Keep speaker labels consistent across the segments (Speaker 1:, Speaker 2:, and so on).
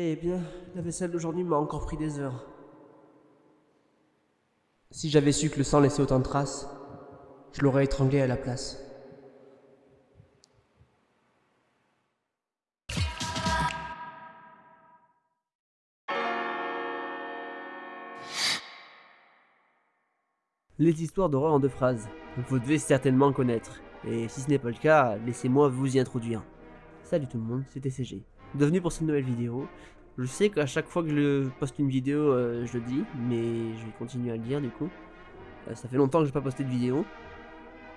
Speaker 1: Eh bien, la vaisselle d'aujourd'hui m'a encore pris des heures. Si j'avais su que le sang laissait autant de traces, je l'aurais étranglé à la place. Les histoires d'horreur en deux phrases, vous devez certainement connaître, et si ce n'est pas le cas, laissez-moi vous y introduire. Salut tout le monde, c'était CG. Bienvenue pour cette nouvelle vidéo. Je sais qu'à chaque fois que je poste une vidéo, euh, je le dis, mais je vais continuer à le dire du coup. Euh, ça fait longtemps que je n'ai pas posté de vidéo,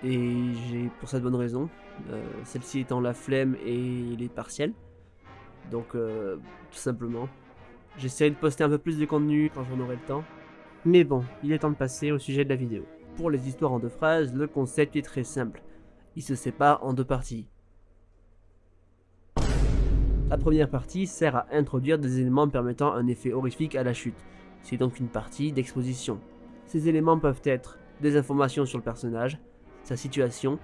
Speaker 1: et j'ai pour cette bonne raison. Euh, celle-ci étant la flemme et les partiels. Donc, tout simplement. J'essaierai de poster un peu plus de contenu quand j'en aurai le temps. Mais bon, il est temps de passer au sujet de la vidéo. Pour les histoires en deux phrases, le concept est très simple. Il se sépare en deux parties. La première partie sert à introduire des éléments permettant un effet horrifique à la chute. C'est donc une partie d'exposition. Ces éléments peuvent être des informations sur le personnage, sa situation,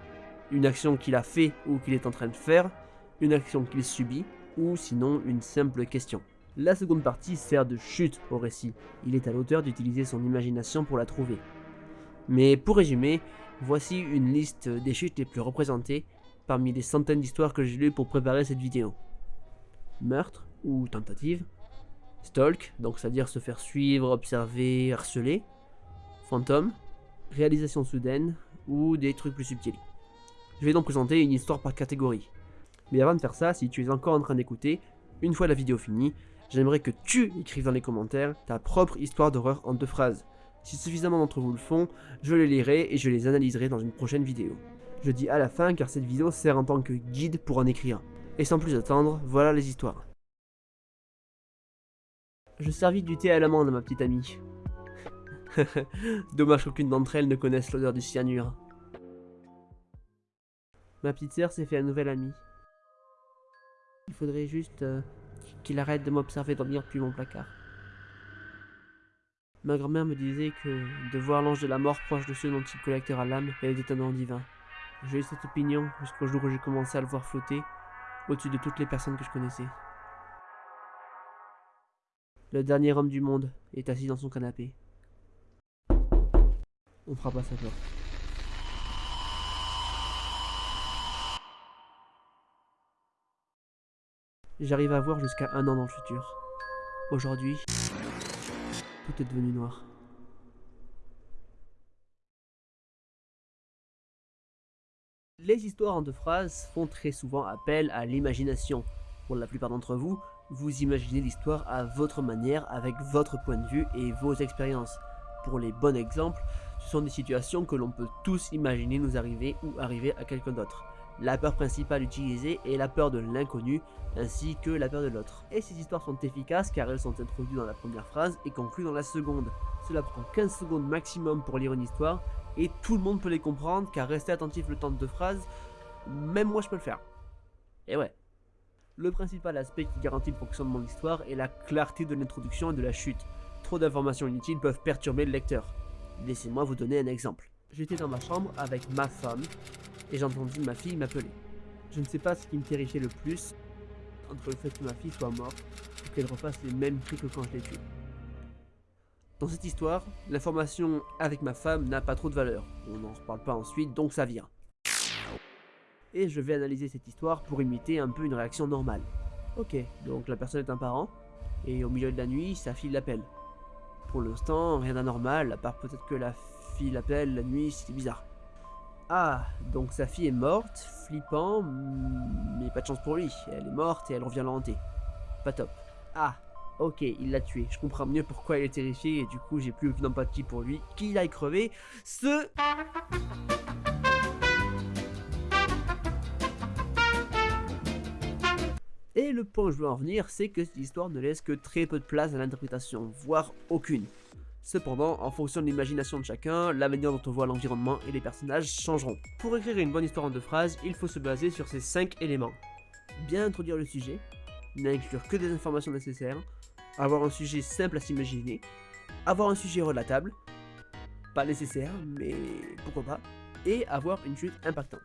Speaker 1: une action qu'il a fait ou qu'il est en train de faire, une action qu'il subit, ou sinon une simple question. La seconde partie sert de chute au récit. Il est à l'auteur d'utiliser son imagination pour la trouver. Mais pour résumer, voici une liste des chutes les plus représentées parmi les centaines d'histoires que j'ai lues pour préparer cette vidéo meurtre ou tentative, stalk, donc c'est-à-dire se faire suivre, observer, harceler, fantôme, réalisation soudaine ou des trucs plus subtils. Je vais donc présenter une histoire par catégorie. Mais avant de faire ça, si tu es encore en train d'écouter, une fois la vidéo finie, j'aimerais que tu écrives dans les commentaires ta propre histoire d'horreur en deux phrases. Si suffisamment d'entre vous le font, je les lirai et je les analyserai dans une prochaine vidéo. Je dis à la fin car cette vidéo sert en tant que guide pour en écrire. Et sans plus attendre, voilà les histoires. Je servis du thé à l'amande, ma petite amie. Dommage qu'aucune d'entre elles ne connaisse l'odeur du cyanure. Ma petite sœur s'est fait un nouvel ami. Il faudrait juste euh, qu'il arrête de m'observer dormir depuis mon placard. Ma grand-mère me disait que de voir l'ange de la mort proche de ceux dont il collectera l'âme était un don divin. J'ai eu cette opinion jusqu'au jour où j'ai commencé à le voir flotter au-dessus de toutes les personnes que je connaissais. Le dernier homme du monde est assis dans son canapé. On frappe à sa porte. J'arrive à voir jusqu'à un an dans le futur. Aujourd'hui, tout est devenu noir. Les histoires en deux phrases font très souvent appel à l'imagination. Pour la plupart d'entre vous, vous imaginez l'histoire à votre manière, avec votre point de vue et vos expériences. Pour les bons exemples, ce sont des situations que l'on peut tous imaginer nous arriver ou arriver à quelqu'un d'autre. La peur principale utilisée est la peur de l'inconnu, ainsi que la peur de l'autre. Et ces histoires sont efficaces car elles sont introduites dans la première phrase et conclues dans la seconde. Cela prend 15 secondes maximum pour lire une histoire, et tout le monde peut les comprendre car rester attentif le temps de deux phrases, même moi je peux le faire. Et ouais. Le principal aspect qui garantit le fonctionnement de l'histoire est la clarté de l'introduction et de la chute. Trop d'informations inutiles peuvent perturber le lecteur. Laissez-moi vous donner un exemple. J'étais dans ma chambre avec ma femme et j'ai entendu ma fille m'appeler. Je ne sais pas ce qui me terrifiait le plus entre le fait que ma fille soit morte ou qu'elle refasse les mêmes cris que quand je l'ai. Dans cette histoire, l'information avec ma femme n'a pas trop de valeur. On n'en reparle pas ensuite, donc ça vient. Et je vais analyser cette histoire pour imiter un peu une réaction normale. Ok, donc la personne est un parent, et au milieu de la nuit, sa fille l'appelle. Pour l'instant, rien d'anormal, à part peut-être que la fille l'appelle la nuit, c'est bizarre. Ah, donc sa fille est morte, flippant, mais pas de chance pour lui. Elle est morte et elle revient la Pas top. Ah, Ok, il l'a tué. Je comprends mieux pourquoi il est terrifié et du coup j'ai plus aucune empathie pour lui. Qu'il aille crever. Ce... Et le point où je veux en venir, c'est que cette histoire ne laisse que très peu de place à l'interprétation, voire aucune. Cependant, en fonction de l'imagination de chacun, la manière dont on voit l'environnement et les personnages changeront. Pour écrire une bonne histoire en deux phrases, il faut se baser sur ces 5 éléments. Bien introduire le sujet, n'inclure que des informations nécessaires, avoir un sujet simple à s'imaginer, avoir un sujet relatable, pas nécessaire, mais pourquoi pas, et avoir une chute impactante.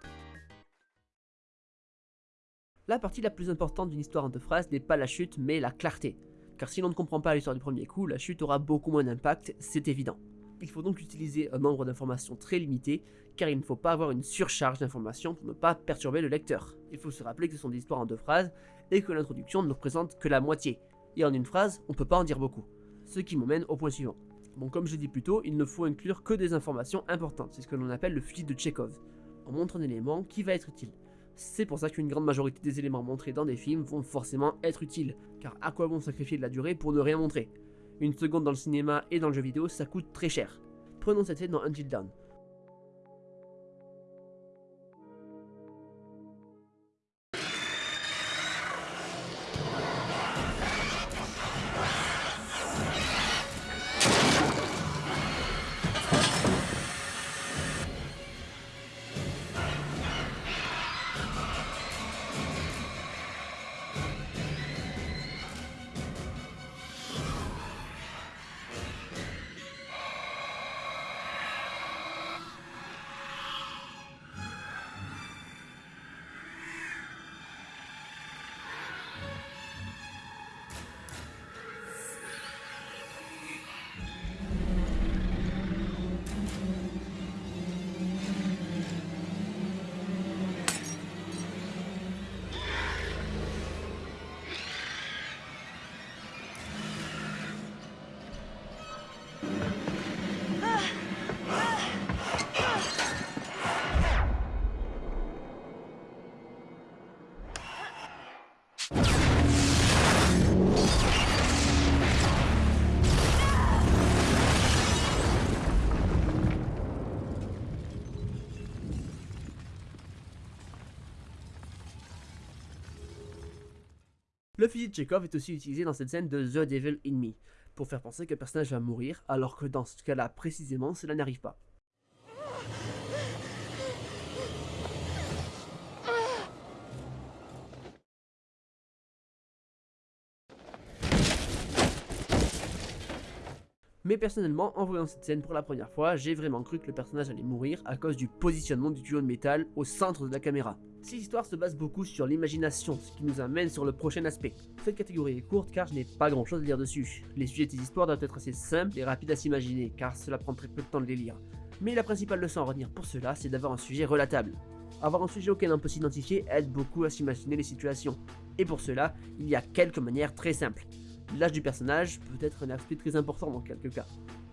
Speaker 1: La partie la plus importante d'une histoire en deux phrases n'est pas la chute, mais la clarté. Car si l'on ne comprend pas l'histoire du premier coup, la chute aura beaucoup moins d'impact, c'est évident. Il faut donc utiliser un nombre d'informations très limité, car il ne faut pas avoir une surcharge d'informations pour ne pas perturber le lecteur. Il faut se rappeler que ce sont des histoires en deux phrases, et que l'introduction ne représente que la moitié. Et en une phrase, on peut pas en dire beaucoup. Ce qui m'emmène au point suivant. Bon, comme je l'ai dit plus tôt, il ne faut inclure que des informations importantes, c'est ce que l'on appelle le fusil de Chekhov. On montre un élément qui va être utile? C'est pour ça qu'une grande majorité des éléments montrés dans des films vont forcément être utiles, car à quoi bon sacrifier de la durée pour ne rien montrer? Une seconde dans le cinéma et dans le jeu vidéo, ça coûte très cher. Prenons cette scène dans Until Dawn. Le fusil de Chekhov est aussi utilisé dans cette scène de The Devil in Me, pour faire penser que le personnage va mourir, alors que dans ce cas-là précisément, cela n'arrive pas. Mais personnellement, en voyant cette scène pour la première fois, j'ai vraiment cru que le personnage allait mourir à cause du positionnement du tuyau de métal au centre de la caméra. Cette histoire se base beaucoup sur l'imagination, ce qui nous amène sur le prochain aspect. Cette catégorie est courte car je n'ai pas grand chose à dire dessus. Les sujets des histoires doivent être assez simples et rapides à s'imaginer, car cela prend très peu de temps de les lire. Mais la principale leçon à retenir pour cela, c'est d'avoir un sujet relatable. Avoir un sujet auquel on peut s'identifier aide beaucoup à s'imaginer les situations. Et pour cela, il y a quelques manières très simples. L'âge du personnage peut être un aspect très important dans quelques cas.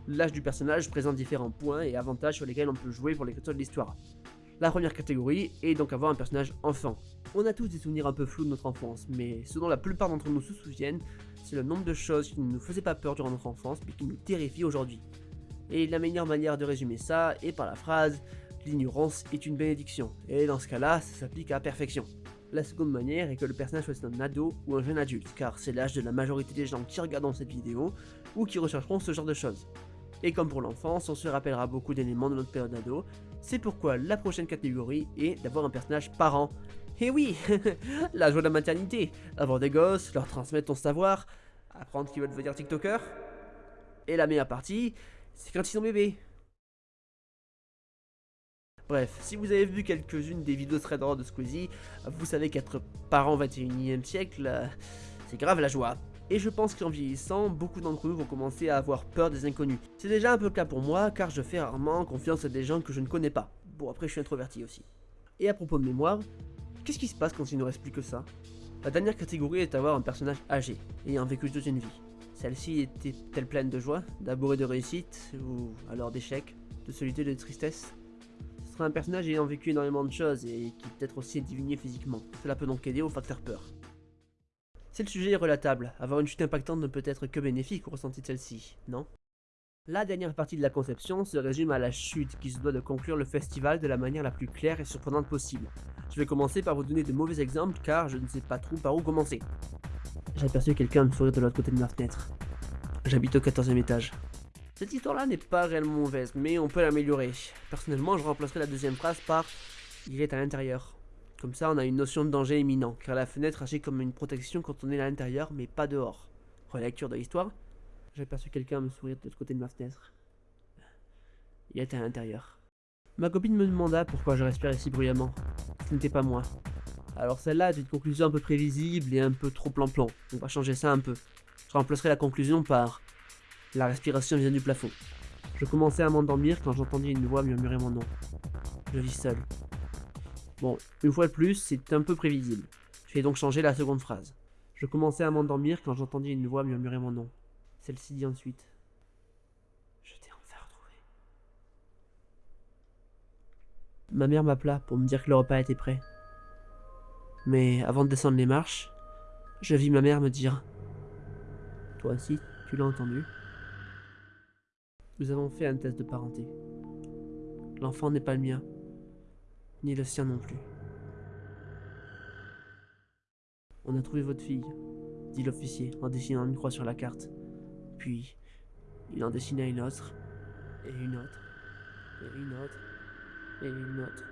Speaker 1: L'âge du personnage présente différents points et avantages sur lesquels on peut jouer pour l'écriture de l'histoire. La première catégorie est donc avoir un personnage enfant. On a tous des souvenirs un peu flous de notre enfance, mais ce dont la plupart d'entre nous se souviennent, c'est le nombre de choses qui ne nous faisaient pas peur durant notre enfance, mais qui nous terrifient aujourd'hui. Et la meilleure manière de résumer ça est par la phrase « l'ignorance est une bénédiction », et dans ce cas-là, ça s'applique à perfection. La seconde manière est que le personnage soit un ado ou un jeune adulte, car c'est l'âge de la majorité des gens qui regardent cette vidéo ou qui rechercheront ce genre de choses. Et comme pour l'enfance, on se rappellera beaucoup d'éléments de notre période ado, c'est pourquoi la prochaine catégorie est d'avoir un personnage parent. Et oui, la joie de la maternité, avoir des gosses, leur transmettre ton savoir, apprendre qu'ils veulent devenir tiktoker. Et la meilleure partie, c'est quand ils sont bébés. Bref, si vous avez vu quelques-unes des vidéos très drôles de Squeezie, vous savez qu'être parent au 21 e siècle, euh, c'est grave la joie. Et je pense qu'en vieillissant, beaucoup d'entre nous vont commencer à avoir peur des inconnus. C'est déjà un peu le cas pour moi, car je fais rarement confiance à des gens que je ne connais pas. Bon, après je suis introverti aussi. Et à propos de mémoire, qu'est-ce qui se passe quand il ne reste plus que ça? La dernière catégorie est d'avoir un personnage âgé, ayant vécu toute une vie. Celle-ci était-elle pleine de joie, d'amour et de réussite, ou alors d'échecs, de solitude et de tristesse? Un personnage ayant vécu énormément de choses et qui peut-être aussi est diminué physiquement. Cela peut donc aider au facteur peur. Si le sujet est relatable, avoir une chute impactante ne peut être que bénéfique au ressenti de celle-ci, non? La dernière partie de la conception se résume à la chute qui se doit de conclure le festival de la manière la plus claire et surprenante possible. Je vais commencer par vous donner de mauvais exemples car je ne sais pas trop par où commencer. J'ai aperçu quelqu'un me sourire de l'autre côté de ma fenêtre. J'habite au 14 e étage. Cette histoire-là n'est pas réellement mauvaise, mais on peut l'améliorer. Personnellement, je remplacerai la deuxième phrase par « il est à l'intérieur ». Comme ça, on a une notion de danger imminent, car la fenêtre agit comme une protection quand on est à l'intérieur, mais pas dehors. Relecture de l'histoire. J'ai aperçu quelqu'un me sourire de l'autre côté de ma fenêtre. Il était à l'intérieur. Ma copine me demanda pourquoi je respirais si bruyamment. Ce n'était pas moi. Alors celle-là est une conclusion un peu prévisible et un peu trop plan-plan. On va changer ça un peu. Je remplacerai la conclusion par La respiration vient du plafond. Je commençais à m'endormir quand j'entendis une voix murmurer mon nom. Je vis seul. Bon, une fois de plus, c'est un peu prévisible. Je vais donc changer la seconde phrase. Je commençais à m'endormir quand j'entendis une voix murmurer mon nom. Celle-ci dit ensuite. Je t'ai enfin retrouvé. Ma mère m'appela pour me dire que le repas était prêt. Mais avant de descendre les marches, je vis ma mère me dire Toi aussi, tu l'as entendu? Nous avons fait un test de parenté. L'enfant n'est pas le mien, ni le sien non plus. On a trouvé votre fille, dit l'officier en dessinant une croix sur la carte. Puis, il en dessina une autre, et une autre, et une autre, et une autre.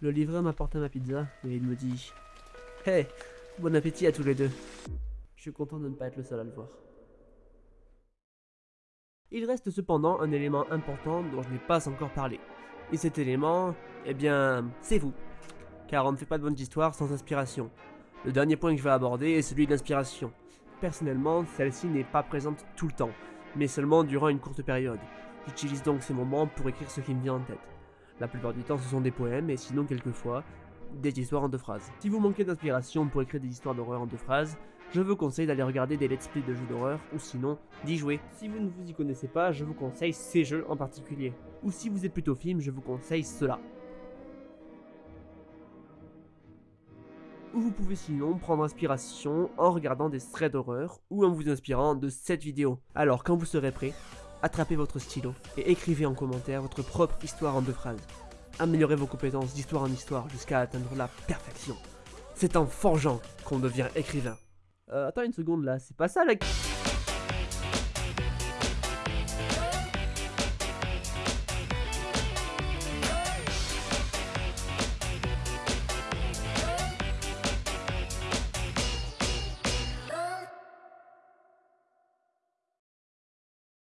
Speaker 1: Le livreur m'apporta ma pizza et il me dit Hey, bon appétit à tous les deux. Je suis content de ne pas être le seul à le voir. Il reste cependant un élément important dont je n'ai pas encore parlé. Et cet élément, eh bien, c'est vous. Car on ne fait pas de bonnes histoires sans inspiration. Le dernier point que je vais aborder est celui de l'inspiration. Personnellement, celle-ci n'est pas présente tout le temps, mais seulement durant une courte période. J'utilise donc ces moments pour écrire ce qui me vient en tête. La plupart du temps, ce sont des poèmes, et sinon, quelquefois, des histoires en deux phrases. Si vous manquez d'inspiration pour écrire des histoires d'horreur en deux phrases, je vous conseille d'aller regarder des let's play de jeux d'horreur, ou sinon, d'y jouer. Si vous ne vous y connaissez pas, je vous conseille ces jeux en particulier. Ou si vous êtes plutôt film, je vous conseille cela. Ou vous pouvez sinon prendre inspiration en regardant des threads d'horreur, ou en vous inspirant de cette vidéo. Alors, quand vous serez prêt, attrapez votre stylo et écrivez en commentaire votre propre histoire en deux phrases. Améliorez vos compétences d'histoire en histoire jusqu'à atteindre la perfection. C'est en forgeant qu'on devient écrivain. Euh, attends une seconde là, c'est pas ça la...